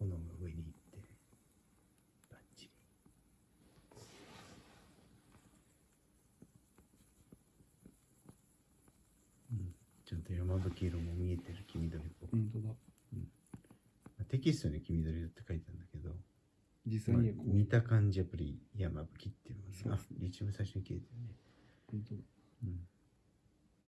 炎が上に行ってバッチリ。うん。ちゃんと山吹色も見えてる黄緑っぽく、本当だ。テキストに黄緑って書いてあるんだけど、実際にこう、まあ見た感じやっぱり山吹っていうのがね。そうあ一番最初に消えてるね。本当だ。うん。